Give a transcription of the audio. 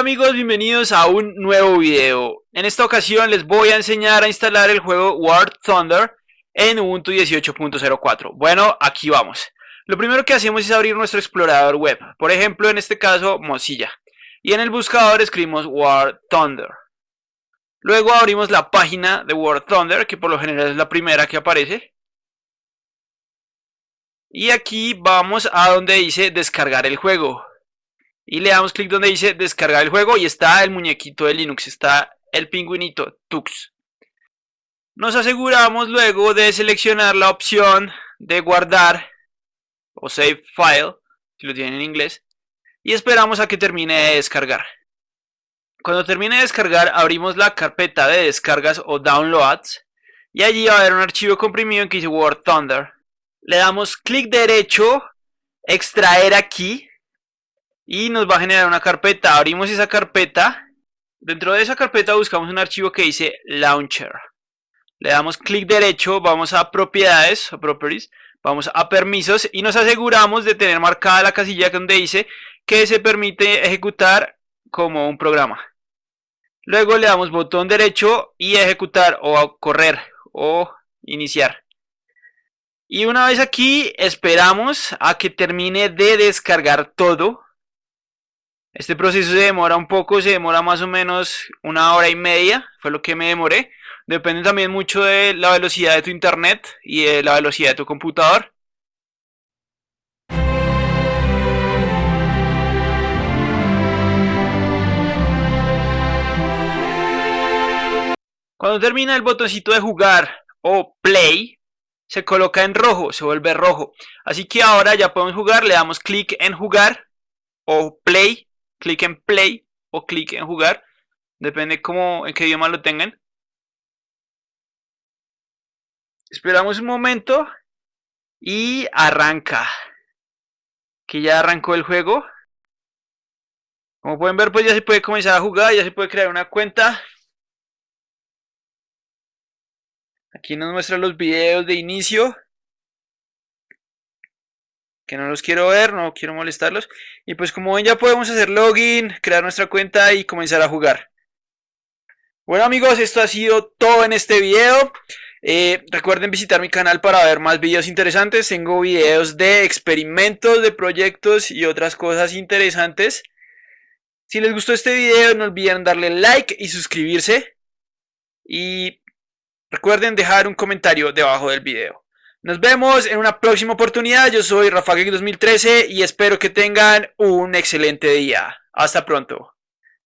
Amigos, bienvenidos a un nuevo video. En esta ocasión les voy a enseñar a instalar el juego War Thunder en Ubuntu 18.04. Bueno, aquí vamos. Lo primero que hacemos es abrir nuestro explorador web, por ejemplo en este caso Mozilla. Y en el buscador escribimos War Thunder. Luego abrimos la página de War Thunder, que por lo general es la primera que aparece. Y aquí vamos a donde dice descargar el juego y le damos clic donde dice descargar el juego y está el muñequito de Linux, está el pingüinito Tux. Nos aseguramos luego de seleccionar la opción de guardar o save file, si lo tienen en inglés, y esperamos a que termine de descargar. Cuando termine de descargar abrimos la carpeta de descargas o downloads y allí va a haber un archivo comprimido en que dice Word Thunder. Le damos clic derecho, extraer aquí y nos va a generar una carpeta. Abrimos esa carpeta. Dentro de esa carpeta buscamos un archivo que dice Launcher. Le damos clic derecho, vamos a propiedades, properties, vamos a permisos y nos aseguramos de tener marcada la casilla donde dice que se permite ejecutar como un programa. Luego le damos botón derecho y ejecutar o correr o iniciar. Y una vez aquí esperamos a que termine de descargar todo este proceso se demora un poco, se demora más o menos una hora y media, fue lo que me demoré. Depende también mucho de la velocidad de tu internet y de la velocidad de tu computador. Cuando termina el botoncito de jugar o play, se coloca en rojo, se vuelve rojo. Así que ahora ya podemos jugar, le damos clic en jugar o play clic en play o clic en jugar, depende cómo, en qué idioma lo tengan. Esperamos un momento y arranca. Que ya arrancó el juego. Como pueden ver, pues ya se puede comenzar a jugar, ya se puede crear una cuenta. Aquí nos muestra los videos de inicio que no los quiero ver, no quiero molestarlos. Y pues como ven ya podemos hacer login, crear nuestra cuenta y comenzar a jugar. Bueno amigos, esto ha sido todo en este video. Eh, recuerden visitar mi canal para ver más videos interesantes. Tengo videos de experimentos, de proyectos y otras cosas interesantes. Si les gustó este video no olviden darle like y suscribirse. Y recuerden dejar un comentario debajo del video. Nos vemos en una próxima oportunidad. Yo soy Rafa 2013 y espero que tengan un excelente día. Hasta pronto.